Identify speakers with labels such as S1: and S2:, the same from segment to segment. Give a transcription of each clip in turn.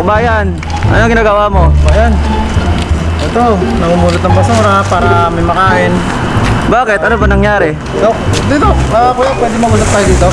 S1: Kubayan. Ano ginagawa mo?
S2: Ayan. Ito, namumulot ng basura para may makain.
S1: Bakit? Ano ba nangyari?
S2: Dok, dito. Ah, kuya, pwede magulat tayo dito.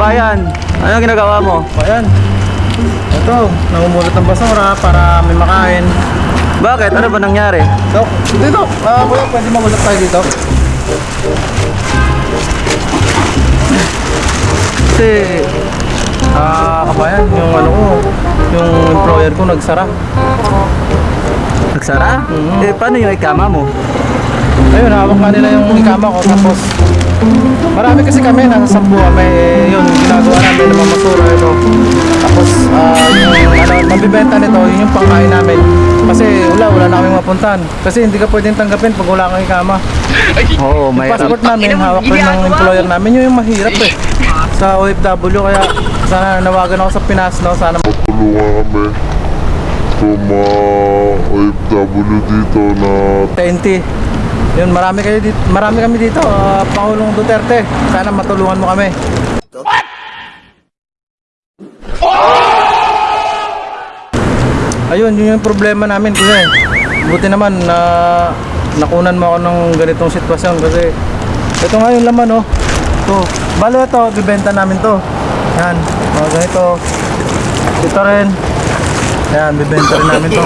S1: Kubayan. Ano ginagawa mo?
S2: Ayan. Ito, namumulot ng basura para may makain.
S1: Bakit? Ano ba nangyari?
S2: Dok, dito. Ah, kuya, pwede magulat tayo dito.
S1: Kasi,
S2: Ah, kabayan, yung ano ko, yung employer ko nagsara.
S1: nagsara?
S2: Mhm.
S1: Eh, paano yung ikama mo?
S2: Ayun, hawak nga nila yung ikama ko tapos marami kasi kami, nasa sampu kami, eh, yun, namin ng mga masura ito. Tapos, ah, yung ano, mabibenta nito, yun yung pangkain namin. Kasi wala, wala na kaming mapuntahan. Kasi hindi ka pwedeng tanggapin pag wala kang ikama.
S1: Oo,
S2: Yung
S1: may
S2: passport namin, hawak rin ng employer namin, yun yung mahirap eh. Sa OFW, kaya sana nawagan ako sa Pinas, no? Sana
S3: tulungan kami sa mga OFW dito na
S2: TNT. Yun, marami kayo dito, marami kami dito, ah, Pangulong Duterte. Sana matulungan mo kami. Ayun, yun yung problema namin kuya. eh. Buti naman na nakunan mo ako ng ganitong sitwasyon kasi ito nga yung laman oh. To, balo ito, bibenta namin to. Yan, oh, ganito. Ito rin. Yan, bibenta rin namin to.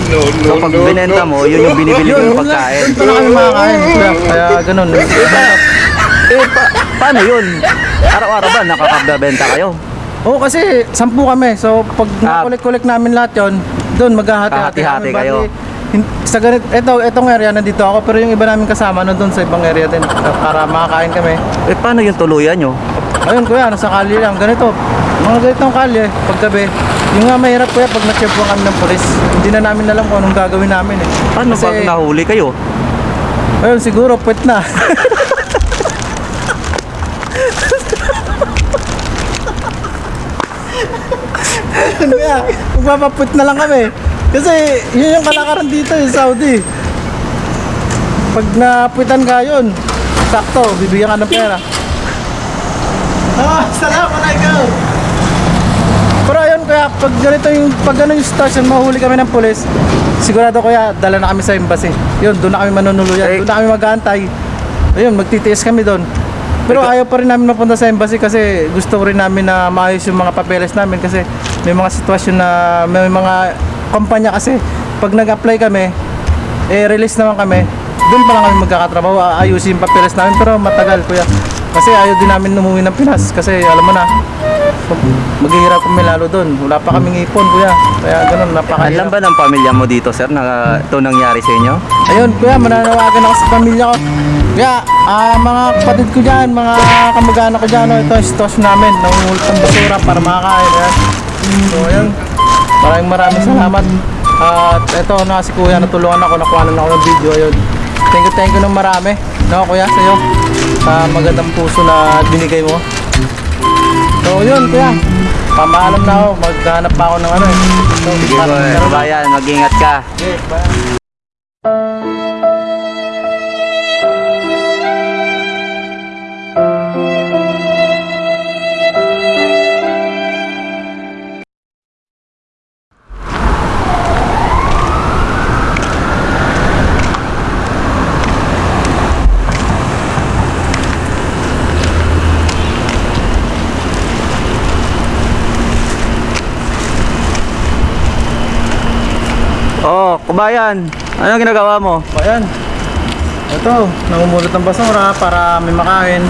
S1: Kapag binenta mo, yun yung binibili
S2: yun
S1: ng pagkain.
S2: Doon pala kami makakain. Kaya, kaya ganun.
S1: Eh, pa- paano yun? Araw-araw ba nakakabenta kayo?
S2: Oo, kasi sampu kami. So, pag
S1: Ah.
S2: nakulik-kulik namin lahat yon, doon maghahati-hati
S1: Hati-hati
S2: kami.
S1: kayo.
S2: Bali, sa ganit, ito, itong area nandito ako, pero yung iba namin kasama nandun sa ibang area din para makakain kami.
S1: Eh, paano yung tuluyan nyo?
S2: Ayun kuya, nasa kali lang, ganito. Mga ganitong kali, paggabi. Yung nga mahirap kuya, pag na-checkpoint kami ng polis, hindi na namin alam kung anong gagawin namin eh.
S1: Paano pag nahuli kayo?
S2: Ayun, siguro, pwet na. Ayun kaya, magpapaput na lang kami. Kasi yun yung kalakaran dito eh, Saudi. Pag naputan ka yun, sakto, bibigyan ka ng pera. Ah, salamat alaikum. Pero ayun kaya pag ganito yung pag ganun yung station mahuli kami ng pulis, sigurado kuya dala na kami sa embassy. Yun, doon na kami manunuluyan,
S1: Eh.
S2: doon na kami mag-aantay. Ayun, magtitiis kami doon. Pero ayaw pa rin namin mapunta sa embassy kasi gusto rin namin na maayos yung mga papeles namin kasi may mga sitwasyon na may mga kumpanya kasi pag nag-apply kami, eh release naman kami, doon pa lang kami magkakatrabaho, aayusin yung papeles namin pero matagal kuya. Kasi ayaw din namin umuwi ng Pinas kasi alam mo na, maghihirap kami lalo doon. Wala pa kaming ipon kuya. Kaya ganun,
S1: Alam
S2: napakahirap.
S1: ba ng pamilya mo dito, sir, na ito nangyari sa inyo?
S2: Ayun kuya, mananawagan ako sa pamilya ko. Kaya, ah, mga kapatid ko dyan, mga kamag-anak ko dyan, no, ito ang sitwasyon namin. Nangungulot ng basura para makakain. Ayan. So, ayun. Maraming maraming salamat. At ito na si kuya, natulungan ako, nakuha na ako ng video. Ayun. Thank you, thank you ng marami. No, kuya, sa'yo. Sa magandang puso na binigay mo. So, yun, kuya. Pamaalam na ako. Maghanap pa ako ng ano eh. So,
S1: Sige, boy. Bayan, mag-ingat ka.
S2: Okay, bye.
S1: Oh, kubayan. Ano ginagawa mo?
S2: Ayan. Ito, namumulot ng basura para may makain.